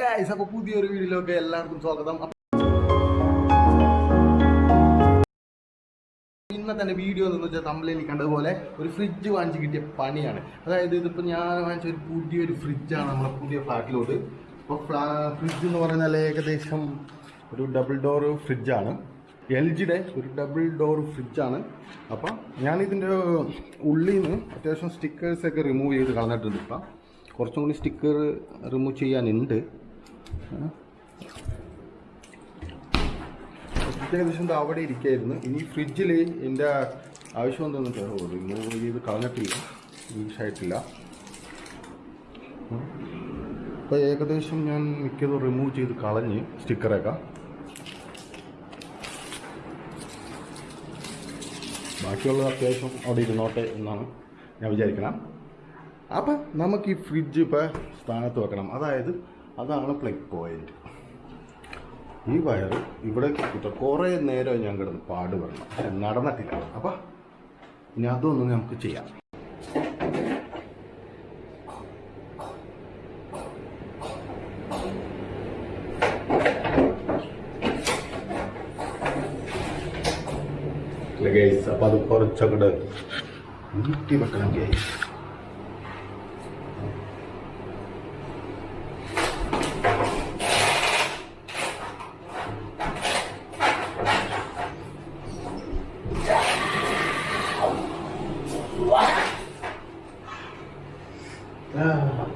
Guys അപ്പോൾ പുതിയൊരു വീഡിയോയിലൊക്കെ എല്ലാവർക്കും സ്വാഗതം. അപ്പൊ ഇന്നത്തെ വീഡിയോ എന്ന് വെച്ചാൽ തമ്മിലേക്ക് കണ്ടതുപോലെ ഒരു ഫ്രിഡ്ജ് വാങ്ങിച്ച് കിട്ടിയ പണിയാണ്. അതായത് ഇതിപ്പോൾ ഞാൻ വാങ്ങിച്ച ഒരു പുതിയൊരു ഫ്രിഡ്ജാണ് നമ്മുടെ പുതിയ ഫ്ലാറ്റിലോട്ട്. അപ്പോൾ ഫ്രിഡ്ജ് എന്ന് പറഞ്ഞാൽ ഏകദേശം ഒരു ഡബിൾ ഡോർ ഫ്രിഡ്ജാണ് എൽ ജിയുടെ ഒരു ഡബിൾ ഡോർ ഫ്രിഡ്ജാണ് അപ്പം ഞാനിതിന്റെ ഉള്ളിൽ നിന്ന് അത്യാവശ്യം സ്റ്റിക്കേഴ്സൊക്കെ റിമൂവ് ചെയ്ത് കളഞ്ഞിട്ടുണ്ട് ഇപ്പം. കുറച്ചും കൂടി സ്റ്റിക്കർ റിമൂവ് ചെയ്യാനുണ്ട്. ഏകദേശം അവിടെ ഇരിക്കായിരുന്നു. ഇനി ഫ്രിഡ്ജിൽ എന്റെ ആവശ്യം എന്താണെന്ന് വെച്ചാൽ റിമൂവ് ചെയ്ത് കളഞ്ഞിട്ടില്ല. യൂസായിട്ടില്ല അപ്പോൾ ഏകദേശം ഞാൻ മിക്കതും റിമൂവ് ചെയ്ത് കളഞ്ഞ് സ്റ്റിക്കറൊക്കെ ബാക്കിയുള്ളത് അത്യാവശ്യം അവിടെ ഇരുന്നോട്ടെ എന്നാണ് ഞാൻ വിചാരിക്കണം. അപ്പം നമുക്ക് ഈ ഫ്രിഡ്ജ് ഇപ്പോൾ സ്ഥാനത്ത് വെക്കണം. അതായത് അതാണ് പ്ലഗ് പോയിന്റ് ഈ വയർ ഇവിടെ കിട്ടും കുറേ നേരം ഞാൻ കിടന്ന് പാടുപെടണം പക്ഷെ നടന്നിട്ടില്ല. അപ്പം ഇനി അതൊന്നും നമുക്ക് ചെയ്യാം. അപ്പം അത് കുറച്ചങ്ങോട്ട് നീട്ടി വെക്കണം ഗൈസ് 啊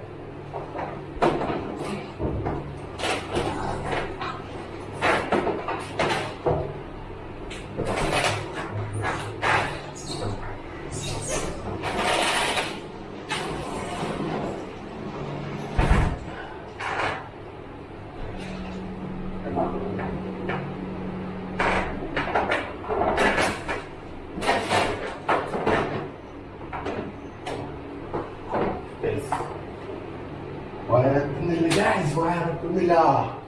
봅니다.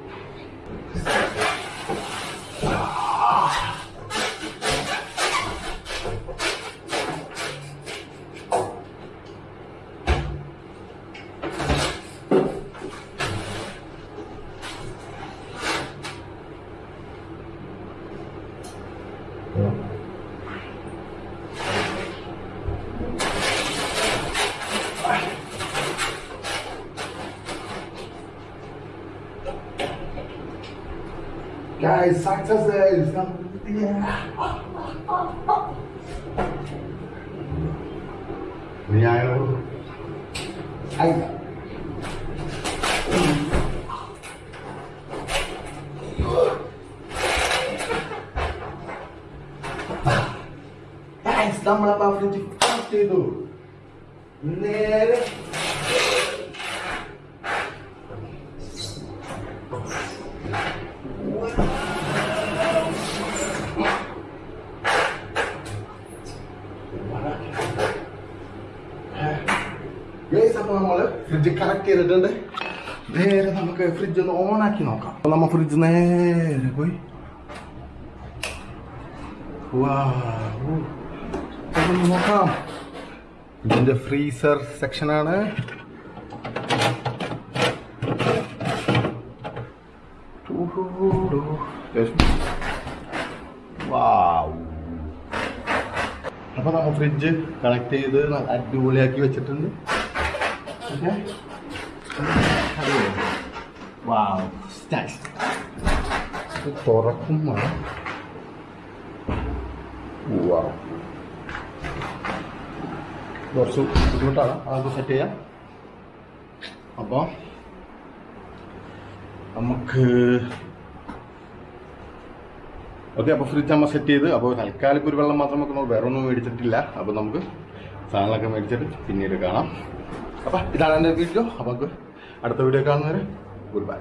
음. Guys, success is ഞാൻ അല്ല Guys, നമ്മളപ്പോൾ ഫ്രിഡ്ജ് കണക്ട് ചെയ്തു നേരെ അപ്പോൾ നമ്മൾ ഫ്രിഡ്ജ് കണക്ട് ചെയ്തിട്ടുണ്ട്. നേരെ നമുക്ക് ഫ്രിഡ്ജ് ഒന്ന് ഓൺ ആക്കി നോക്കാം. അപ്പോൾ ഫ്രിഡ്ജ് നേരെ പോയി. നോക്കാം. ഇതിന്റെ ഫ്രീസർ സെക്ഷനാണ് വാവ്. അപ്പോൾ നമ്മൾ ഫ്രിഡ്ജ് കണക്ട് ചെയ്ത് അടിപൊളിയാക്കി വെച്ചിട്ടുണ്ട്. ഓക്കെ വാവ് സ്റ്റാക്സ് തുറക്കും വാവ് കുറച്ച് ബുദ്ധിമുട്ടാണ്. അതൊക്കെ സെറ്റ് ചെയ്യാം. അപ്പോൾ നമുക്ക് ഓക്കെ അപ്പോൾ ഫ്രിഡ്ജ് നമ്മൾ സെറ്റ് ചെയ്ത് അപ്പോൾ തൽക്കാലം ഒരു വെള്ളം മാത്രം വെക്കണം വേറെ ഒന്നും മേടിച്ചിട്ടില്ല. അപ്പോൾ നമുക്ക് സാധനങ്ങളൊക്കെ മേടിച്ചിട്ട് പിന്നീട് കാണാം. അപ്പോൾ ഇതാണ് എന്റെ വീഡിയോ അപ്പോൾ അടുത്ത വീഡിയോ കാണുന്നവരെ ഗുഡ് ബൈ